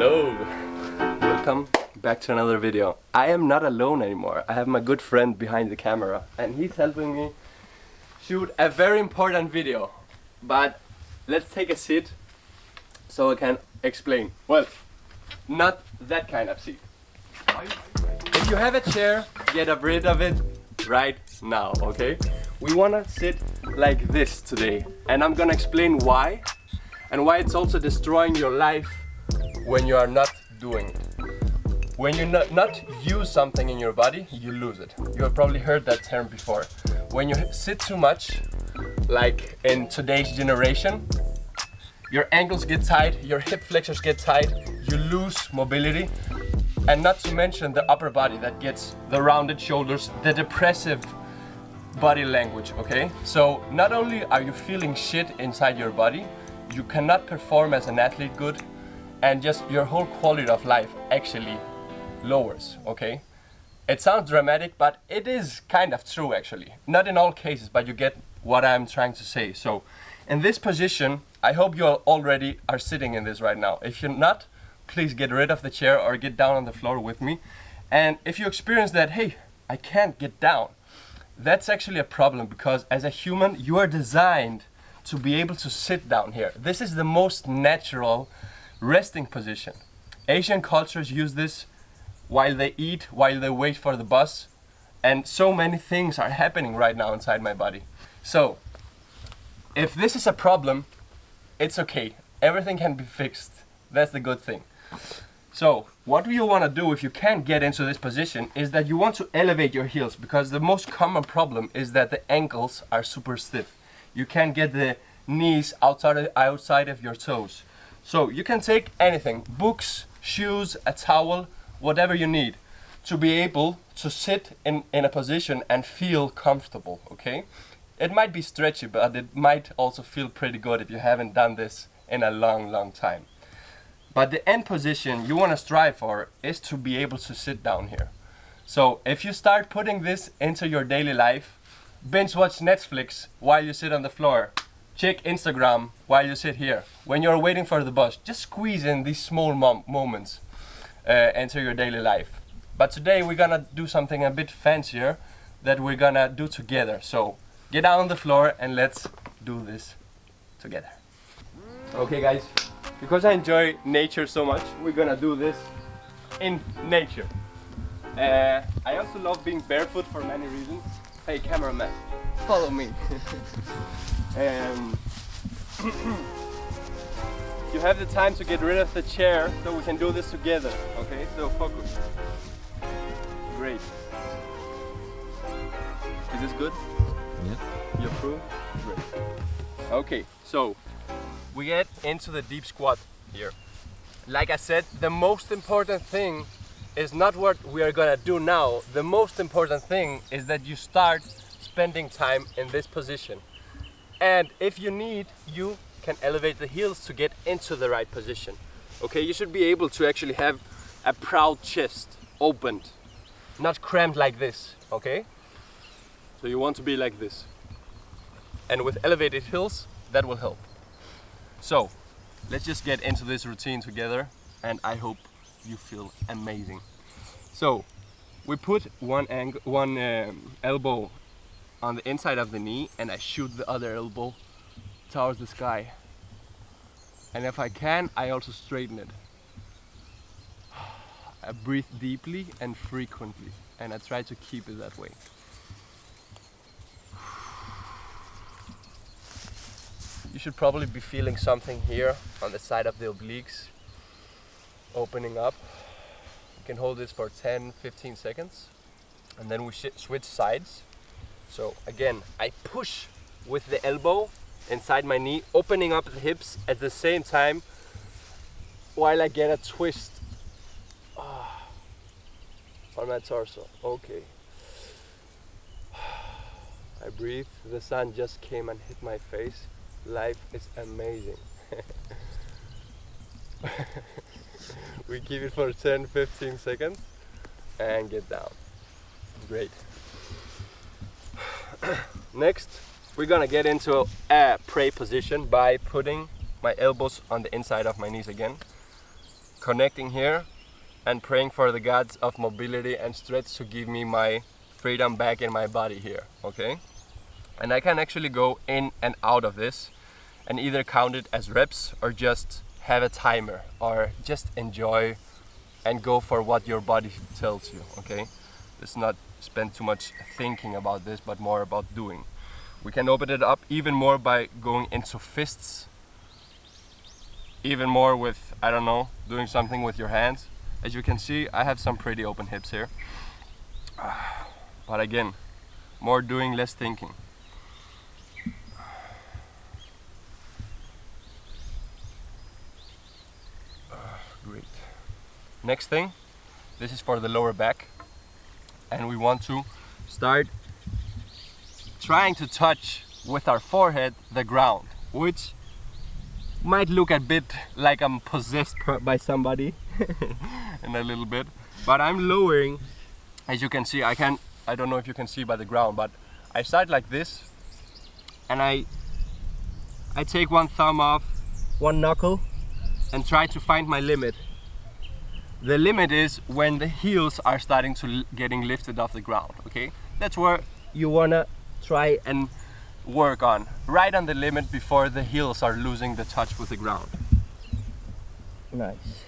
Hello! Welcome back to another video. I am not alone anymore. I have my good friend behind the camera and he's helping me shoot a very important video. But let's take a seat so I can explain. Well, not that kind of seat. If you have a chair, get rid of it right now, okay? We wanna sit like this today and I'm gonna explain why and why it's also destroying your life when you are not doing it. When you not, not use something in your body, you lose it. You have probably heard that term before. When you sit too much, like in today's generation, your ankles get tight, your hip flexors get tight, you lose mobility, and not to mention the upper body that gets the rounded shoulders, the depressive body language, okay? So not only are you feeling shit inside your body, you cannot perform as an athlete good, and just your whole quality of life actually lowers, okay? It sounds dramatic, but it is kind of true actually. Not in all cases, but you get what I'm trying to say. So in this position, I hope you already are sitting in this right now. If you're not, please get rid of the chair or get down on the floor with me. And if you experience that, hey, I can't get down, that's actually a problem because as a human, you are designed to be able to sit down here. This is the most natural resting position. Asian cultures use this while they eat, while they wait for the bus, and so many things are happening right now inside my body. So, if this is a problem, it's okay. Everything can be fixed. That's the good thing. So, what you want to do if you can't get into this position is that you want to elevate your heels because the most common problem is that the ankles are super stiff. You can't get the knees outside of, outside of your toes. So you can take anything, books, shoes, a towel, whatever you need to be able to sit in, in a position and feel comfortable, okay? It might be stretchy, but it might also feel pretty good if you haven't done this in a long, long time. But the end position you want to strive for is to be able to sit down here. So if you start putting this into your daily life, binge watch Netflix while you sit on the floor, check Instagram while you sit here. When you're waiting for the bus, just squeeze in these small mom moments uh, into your daily life. But today we're gonna do something a bit fancier that we're gonna do together. So get down on the floor and let's do this together. Okay guys, because I enjoy nature so much, we're gonna do this in nature. Uh, I also love being barefoot for many reasons. Hey cameraman, follow me. um, you have the time to get rid of the chair so we can do this together. Okay, so focus. Great. Is this good? Yeah. You approve? Great. Okay, so we get into the deep squat here. Like I said, the most important thing is not what we are gonna do now. The most important thing is that you start spending time in this position. And if you need, you can elevate the heels to get into the right position. Okay, you should be able to actually have a proud chest opened, not cramped like this, okay? So you want to be like this. And with elevated heels, that will help. So, let's just get into this routine together and I hope you feel amazing. So, we put one, ang one um, elbow on the inside of the knee and I shoot the other elbow towards the sky. And if I can, I also straighten it. I breathe deeply and frequently and I try to keep it that way. You should probably be feeling something here on the side of the obliques opening up. You can hold this for 10-15 seconds and then we switch sides. So again, I push with the elbow inside my knee, opening up the hips at the same time while I get a twist oh, on my torso. Okay. I breathe, the sun just came and hit my face. Life is amazing. we keep it for 10-15 seconds and get down. Great. Next, we're gonna get into a pray position by putting my elbows on the inside of my knees again. connecting here and praying for the gods of mobility and stretch to give me my freedom back in my body here, okay? And I can actually go in and out of this and either count it as reps or just have a timer or just enjoy and go for what your body tells you, okay? Let's not spend too much thinking about this, but more about doing. We can open it up even more by going into fists. Even more with, I don't know, doing something with your hands. As you can see, I have some pretty open hips here. But again, more doing, less thinking. Great. Next thing, this is for the lower back. And we want to start trying to touch with our forehead the ground, which might look a bit like I'm possessed by somebody in a little bit, but I'm lowering, as you can see, I can, I don't know if you can see by the ground, but I start like this, and I, I take one thumb off, one knuckle, and try to find my limit. The limit is when the heels are starting to getting lifted off the ground, okay? That's where you wanna try and work on. Right on the limit before the heels are losing the touch with the ground. Nice.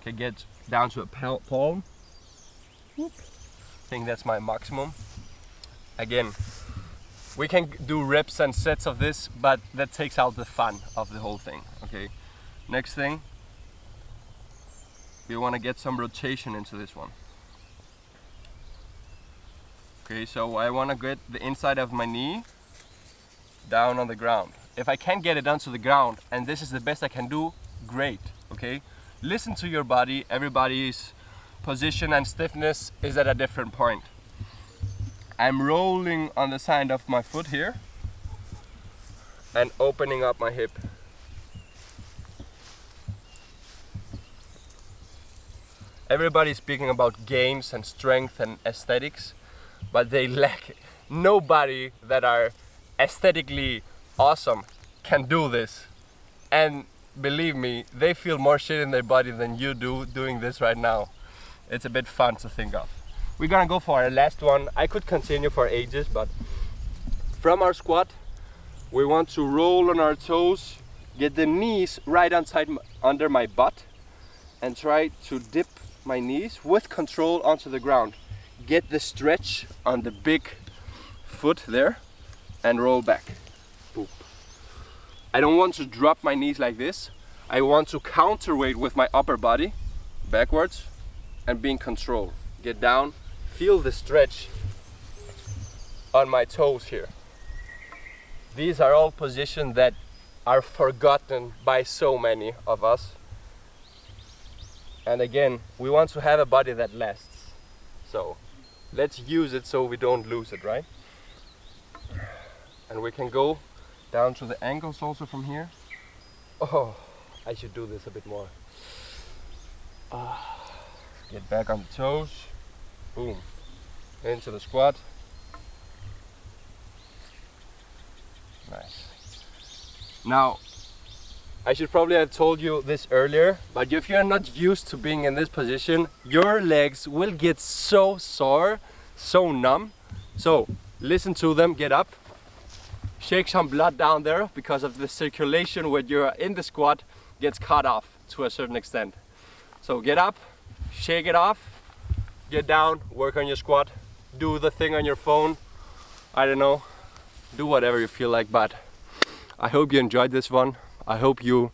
Okay, get down to a palm. I think that's my maximum. Again, we can do reps and sets of this, but that takes out the fun of the whole thing, okay? Next thing, we want to get some rotation into this one. Okay, so I want to get the inside of my knee down on the ground. If I can't get it down to the ground and this is the best I can do, great, okay? Listen to your body, everybody's position and stiffness is at a different point. I'm rolling on the side of my foot here and opening up my hip. Everybody's speaking about gains and strength and aesthetics but they lack nobody that are aesthetically awesome can do this. And believe me they feel more shit in their body than you do doing this right now. It's a bit fun to think of we're gonna go for our last one I could continue for ages but from our squat we want to roll on our toes get the knees right inside under my butt and try to dip my knees with control onto the ground get the stretch on the big foot there and roll back. Boop. I don't want to drop my knees like this. I want to counterweight with my upper body backwards and be in control. Get down, feel the stretch on my toes here. These are all positions that are forgotten by so many of us. And again, we want to have a body that lasts. So let's use it so we don't lose it, right? And we can go down to the ankles also from here. Oh, I should do this a bit more. Ah, get back on the toes. Boom. Into the squat. Nice. Now, I should probably have told you this earlier, but if you're not used to being in this position, your legs will get so sore, so numb. So listen to them, get up, shake some blood down there because of the circulation when you're in the squat gets cut off to a certain extent. So get up, shake it off, get down, work on your squat, do the thing on your phone, I don't know, do whatever you feel like, but I hope you enjoyed this one. I hope you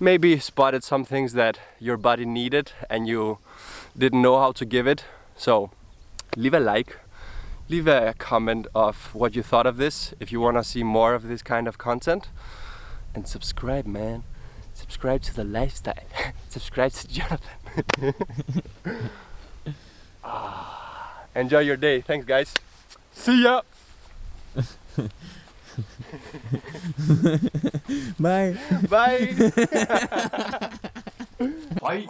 maybe spotted some things that your body needed and you didn't know how to give it. So leave a like, leave a comment of what you thought of this if you want to see more of this kind of content. And subscribe, man. Subscribe to the lifestyle. subscribe to Jonathan. ah, enjoy your day. Thanks, guys. See ya. Bye. Bye. Bye.